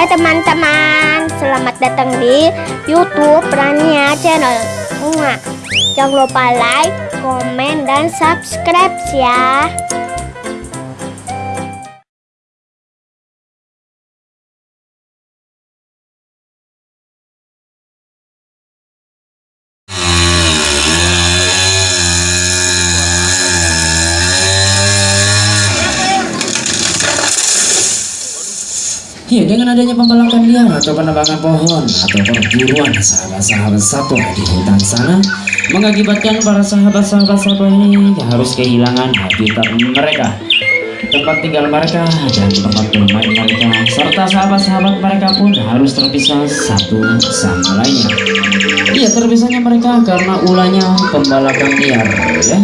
Hai teman-teman, selamat datang di YouTube Rania Channel. Jangan lupa like, komen, dan subscribe ya. Ya, dengan adanya pembalakan liar atau penebangan pohon atau perburuan sahabat-sahabat satwa di hutan sana mengakibatkan para sahabat-sahabat satwa ini harus kehilangan habitat mereka, tempat tinggal mereka dan tempat bermain mereka serta sahabat-sahabat mereka pun harus terpisah satu sama lainnya. Iya, terpisahnya mereka karena ulahnya pembalakan liar ya.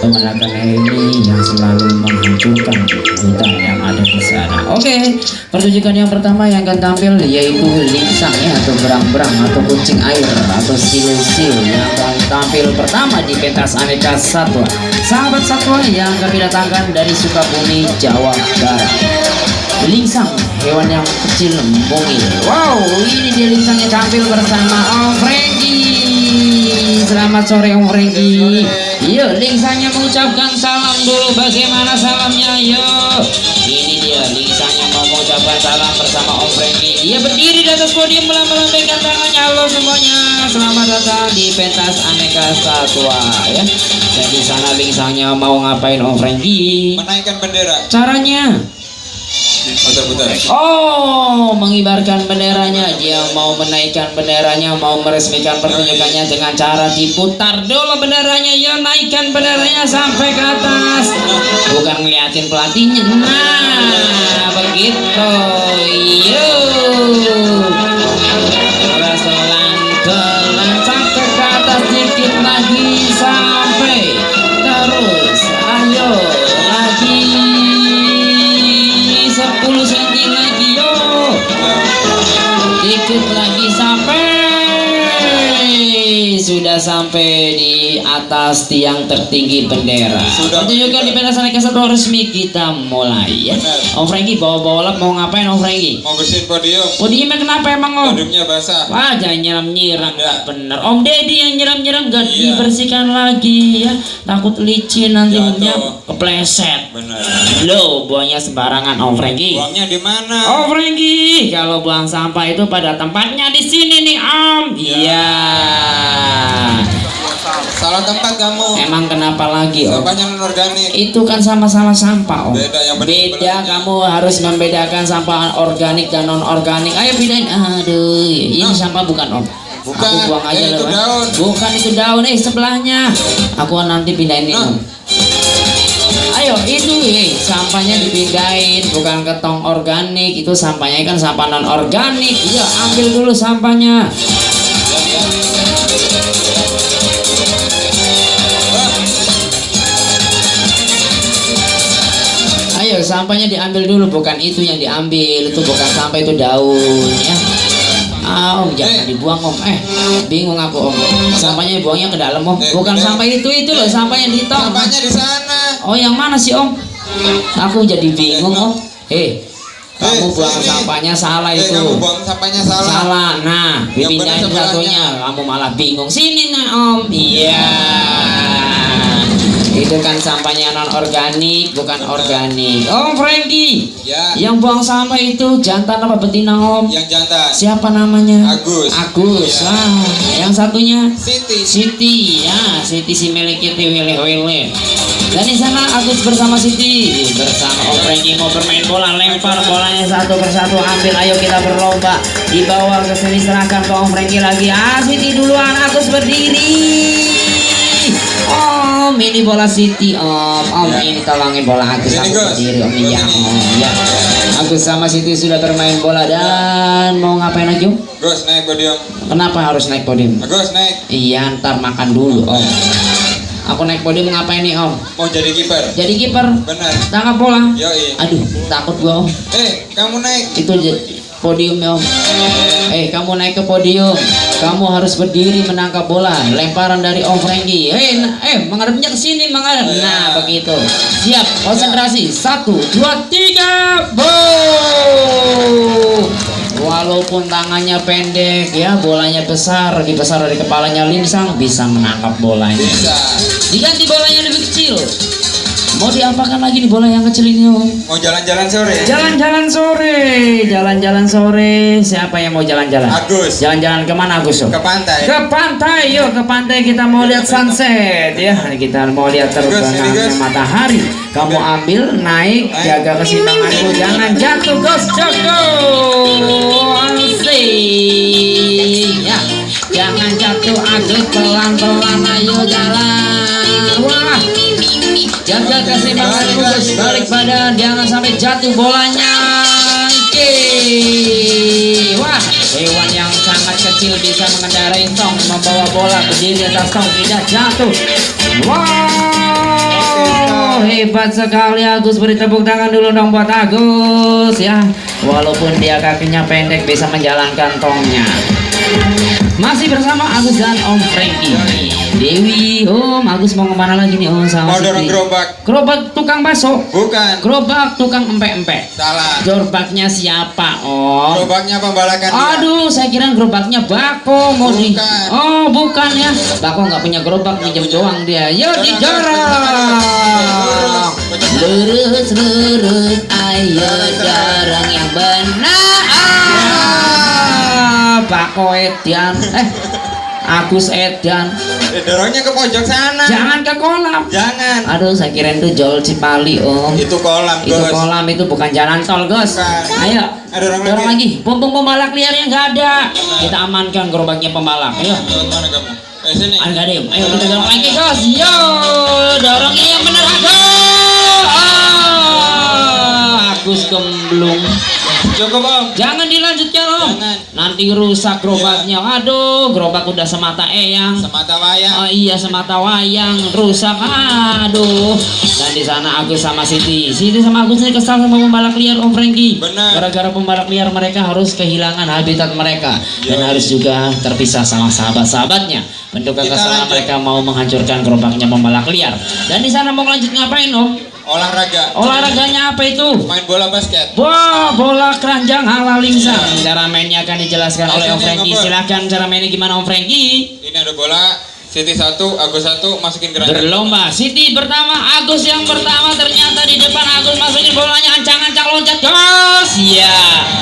Pembalakan ini yang selalu menghancurkan hutan yang ada di sana. Oke, pertunjukan yang pertama yang akan tampil yaitu lingsang ya atau berang-berang atau kucing air atau sil-sil yang akan tampil pertama di pentas aneka satwa. Sahabat satwa yang kami datangkan dari Sukabumi, Jawa Barat. Lingsang, hewan yang kecil mungil. Wow, ini dia lingsangnya tampil bersama Om Frankie. Selamat sore Om Frankie. Yuk, lingsangnya mengucapkan salam dulu. Bagaimana salamnya? Yuk. Ini dia lingsangnya mau mengucapkan salam bersama Om Frankie. Dia berdiri di atas podium melambaikan tangannya. Halo semuanya, selamat datang di pentas aneka satwa ya. Dan di sana lingsangnya mau ngapain Om Frankie? menaikkan bendera Caranya Oh, mengibarkan benderanya. Dia mau menaikkan benderanya, mau meresmikan pertunjukannya dengan cara diputar dulu benderanya. Ya, naikkan benderanya sampai ke atas. Bukan ngeliatin pelatihnya. Nah, begitu. Yuk. Sampai di atas tiang tertinggi bendera. Sudah. pertunjukan di pentas aneka satwa resmi kita mulai. Ya. Om Franky bawa balap mau ngapain Om Franky? Mau bersihin podium. Podiumnya kenapa emang Om? Podiumnya basah. Wah jangan nyiram-nyiram. Bener. Om Deddy yang nyiram-nyiram gak Iya. dibersihkan lagi ya. Takut licin nanti umnya kepleset. Benar. Loh buangnya sembarangan Om Franky. Uangnya di mana? Oh Franky, kalau buang sampah itu pada tempatnya di sini nih Om. Iya. Salah tempat kamu Emang kenapa lagi Om? sampahnya non organik Itu kan sama-sama sampah Om. Beda, yang Beda, kamu harus membedakan sampah organik dan non organik. Ayo bedain. Aduh, ini Nah. sampah bukan Om. Bukan. Aku buang aja Eh, itu eh. daun. Bukan itu daun, eh sebelahnya. Aku nanti pindahin ini Nah. Om. Ayo itu eh, sampahnya dipindahin bukan ke tong organik itu sampahnya kan sampah non organik iya ambil dulu sampahnya sampahnya diambil dulu bukan itu yang diambil itu bukan sampah itu daun ya Ah, om jangan Eh. dibuang om eh bingung aku om sampahnya buangnya ke dalam om Eh, bukan eh. sampah itu itu loh sampah yang di tong sampahnya di sana Oh yang mana sih om? Aku jadi bingung om. Eh, kamu Eh, buang sini. sampahnya salah eh itu. kamu buang sampahnya salah Salah. Nah, dipindahin satunya. Kamu malah bingung. Sini nah om. Iya. Itu kan sampahnya non organik, bukan organik. Om Frankie, ya yang buang sampah itu jantan apa betina om? yang jantan Siapa namanya? Agus. Agus. Iya. Ah, yang satunya? Siti Siti ya Siti si milik itu wile wile dan di sana Agus bersama Siti bersama Om Franky mau bermain bola lempar bolanya satu persatu ambil ayo kita berlomba dibawa ke sini serahkan ke Om Franky lagi ah Siti duluan Agus berdiri Om ini bola Siti Om Om Ya. ini tolongin bola Gus. berdiri Om iya ini. Om ya Agus sama Siti sudah bermain bola dan mau ngapain Om? Gus naik podium Kenapa harus naik podium? Agus naik Iya, ntar makan dulu, Om. Aku naik podium ngapain nih, Om? mau jadi kiper Jadi kiper. benar Tangkap bola. yoi Aduh, takut gua, Om. eh kamu naik Itu podium ya, Om. Eh, kamu naik ke podium. Kamu harus berdiri menangkap bola. Lemparan dari Om Franky. Eh, nah, eh, menghadapnya ke sini, menghadap. Ya. Nah, begitu. Siap, konsentrasi. Satu, dua, tiga, boom. walaupun tangannya pendek ya bolanya besar lebih besar dari kepalanya Linsang bisa menangkap bolanya Bisa. diganti bolanya lebih kecil mau diapakan lagi nih bola yang kecil ini om? Mau jalan-jalan sore? jalan-jalan sore jalan-jalan sore. Siapa yang mau jalan-jalan? Agus. jalan-jalan ke mana Agus Om? Ke pantai. ke pantai yuk ke pantai kita mau lihat sunset ya. Kita mau lihat terbenamnya matahari. Kamu ambil naik jaga keseimbanganmu jangan jatuh Gus Joko asik. Ya jangan jatuh Agus pelan-pelan ayo jalan balik badan jangan sampai jatuh bolanya Oke. Wah, hewan yang sangat kecil bisa mengendarai tong, membawa bola berdiri di atas tong tidak jatuh. Wow, hebat sekali Agus. Beri tepuk tangan dulu dong buat Agus ya. Walaupun dia kakinya pendek bisa menjalankan tongnya. Masih bersama Agus dan Om Frankie. Dewi, Om Agus mau ke mana lagi nih Om sama Mau dorong gerobak? Gerobak tukang bakso. Bukan. Gerobak tukang empek-empek. Salah. Gerobaknya siapa, Om? Gerobaknya pembalakan. Aduh, saya kira gerobaknya Bako mau di. Bukan. Oh, bukan ya. Bako nggak punya gerobak, minjem doang dia. Yo didorong. Lurus lurus, ayo dorong yang benar. Bako Edian. Eh, Agus Edian. Eh, dorongnya ke pojok sana. Jangan ke kolam. Jangan. Aduh, saya kira itu Jol Cipali, Om. Itu kolam, Itu Gus. kolam itu bukan jalan tol, Gus. Bukan. Ayo, Ada orang dorong lagi. lagi. Pompong pembalak liarnya nggak ada. Kita amankan gerobaknya pembalak. Ayo. Lewat mana kamu? Eh, sini. Ada? Ayo kita dorong lagi, Gus. Yo, dorongnya yang bener, Agus. Ah, Agus gemblung. Cukup, Om. Jangan dilanjutkan, Om. Jangan. Nanti rusak gerobaknya. Aduh, gerobak udah semata eyang. Semata wayang. Oh iya semata wayang rusak aduh dan di sana Agus sama Siti Siti sama Agus ini kesal sama pembalap liar Om Franky Benar. gara-gara pembalap liar mereka harus kehilangan habitat mereka dan harus juga terpisah sama sahabat-sahabatnya bentuk lanjut. mereka mau menghancurkan gerobaknya pembalap liar dan di sana mau lanjut ngapain Om Olahraga. olahraganya apa itu Main bola basket. Wah, bola keranjang ala lingsang. Cara mainnya akan dijelaskan oleh Om Franky. Silahkan cara mainnya gimana Om Franky? Ini ada bola. Siti satu, Agus satu, masukin keranjang. Berlomba, Siti pertama, Agus yang pertama ternyata di depan Agus masukin bolanya ancang-ancang loncat gas, iya. Siti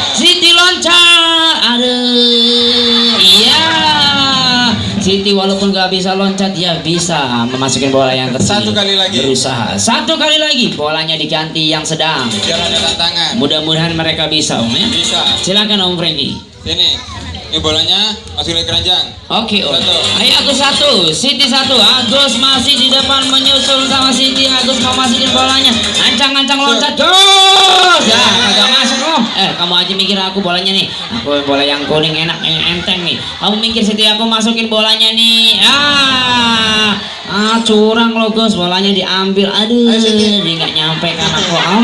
Siti walaupun gak bisa loncat, dia bisa memasukin bola yang kecil. Satu kali lagi. Berusaha, satu kali lagi, bolanya diganti yang sedang. Biar ada tantangan. Mudah-mudahan mereka bisa, Om ya. Bisa. Silakan Om Franky. Sini. Ini bolanya masukin ke keranjang. Oke, Om. Satu. Ayo Agus satu, Siti satu. Agus masih di depan menyusul sama Siti. Agus mau masukin bolanya. Ancang-ancang loncat. Gus! Ya, agak masuk Om. Eh, kamu aja mikir aku bolanya nih. Aku bola yang kuning enak, yang enteng nih. Kamu mikir Siti aku masukin bolanya nih. Ah, ah curang lo Gus. Bolanya diambil. Aduh, dia nggak nyampe kan aku Om.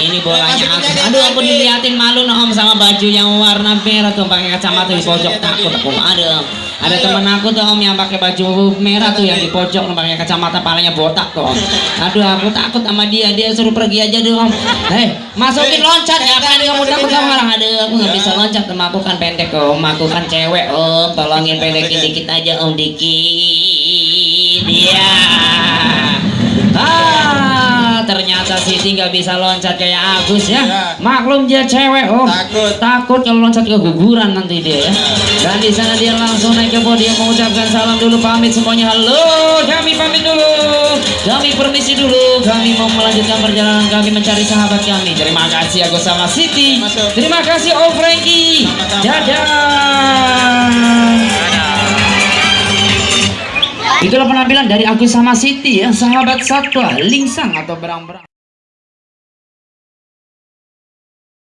Ini bolanya aku. Aduh, aku diliatin malu no, Om sama baju yang warna merah tuh pakai kacamata di pojok. Takut aku. Ada ada temen aku tuh om yang pakai baju merah tuh yang di pojok pakai kacamata palanya botak tuh om. Aduh aku takut sama dia. Dia suruh pergi aja deh om. Hei masukin Eh, loncat. Eh, ngapain tadi kamu takut sama ya. orang. Aduh aku nggak Ya. bisa loncat. Sama aku kan pendek om. Aku kan cewek om. Tolongin pendekin dikit aja om. Dikit ya Ah, ternyata Siti nggak bisa loncat kayak Agus ya. Ya. Maklum dia cewek, Om. Takut. Takut kalau loncat keguguran nanti dia ya. Dan di sana dia langsung naik ke podium mengucapkan salam dulu pamit semuanya. Halo, kami pamit dulu. Kami permisi dulu. Kami mau melanjutkan perjalanan kami mencari sahabat kami. Terima kasih Agus sama Siti. Masuk. Terima kasih Om. Sama-sama. Dadah. Itulah penampilan dari Agus sama Siti ya, sahabat satwa, lingsang atau berang-berang.